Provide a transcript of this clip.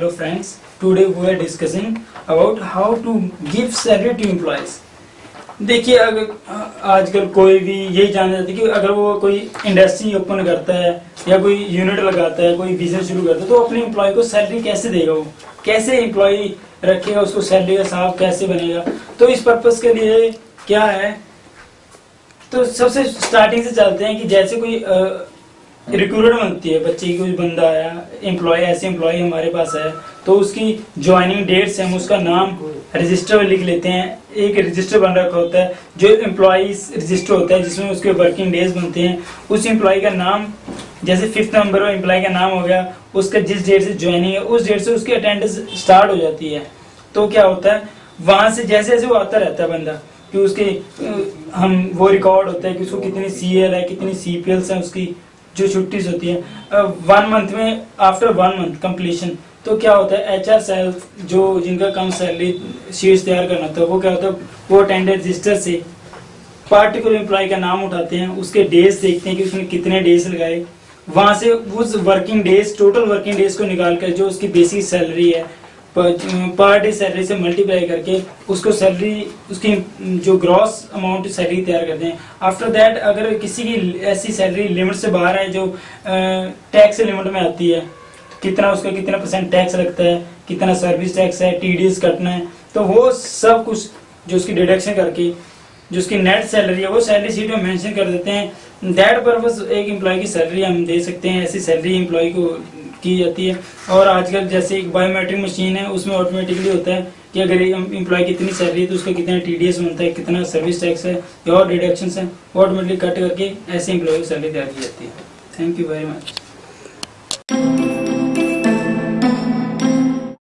hello friends, today we are discussing about how to give salary to employees. देखिए अगर आजकल कोई भी यही जानना चाहते कि अगर वो कोई इंडस्ट्री ओपन करता है या कोई यूनिट लगाता है, कोई बिज़नेस शुरू करता है तो अपने एम्प्लॉय को सैलरी कैसे देगा वो? कैसे एम्प्लॉय रखेगा उसको सैलरी का साफ़ कैसे बनेगा? तो इस पर्पज के लिए क्या है? तो सबसे स्टार्टिंग से चलते हैं कि जैसे कोई रिक्रूटमेंट बनती है, बच्चे की कोई बंदा आया एम्प्लॉय ऐसे एम्प्लॉय हमारे पास है तो उसकी ज्वाइनिंग डेट्स हम उसका नाम रजिस्टर में लिख लेते हैं। एक रजिस्टर बन रखा होता है, जो एम्प्लॉज रजिस्टर होता है, जिसमें उसके वर्किंग डेज़ बनते हैं। उस एम्प्लॉय का नाम, जैसे फिफ्थ नंबर में एम्प्लॉय का नाम हो गया, उसका जिस डेट से ज्वाइनिंग है, उस डेट से उसकी अटेंडेंस स्टार्ट हो जाती है। तो क्या होता है, वहाँ से जैसे जैसे वो आता रहता है बंदा, कि उसके हम वो रिकॉर्ड होता है कि उसको कितनी सी है, कितनी सी पी है उसकी। जो छुट्टी होती है वन मंथ में आफ्टर वन मंथ कंप्लीशन तो क्या होता है एच आर सेल जो जिनका कम सैलरी शीट्स तैयार करना होता है, वो क्या होता है, वो अटेंडेड रजिस्टर से पार्टिकुलर एम्प्लॉय का नाम उठाते हैं, उसके डेज़ देखते हैं कि उसने कितने डेज़ लगाए, वहाँ से उस working days total working days को निकाल कर जो उसकी बेसिक सैलरी है पर डे सैलरी से मल्टीप्लाई करके उसको सैलरी उसकी जो ग्रॉस अमाउंट सैलरी तैयार करते हैं। आफ्टर दैट अगर किसी की ऐसी सैलरी लिमिट से बाहर है जो टैक्स लिमिट में आती है, कितना उसका कितना परसेंट टैक्स लगता है, कितना सर्विस टैक्स है टीडीएस कटना है तो वो सब कुछ जो उसकी डिडक्शन करके, जो उसकी नेट सैलरी है, वो सैलरी सीट में मेंशन कर देते हैं। दैट पर्पज एक एम्प्लॉय की सैलरी हम दे सकते हैं, ऐसी सैलरी एम्प्लॉय को की जाती है। और आजकल जैसे एक बायोमेट्रिक मशीन है, उसमें ऑटोमेटिकली होता है कि अगर एम्प्लॉय कितनी सैलरी है तो उसका कितना टीडीएस बनता है, कितना सर्विस टैक्स है, और डिडक्शन है ऑटोमेटिकली कट करके ऐसे एम्प्लॉय की सैलरी तैयार की जाती है। Thank you very much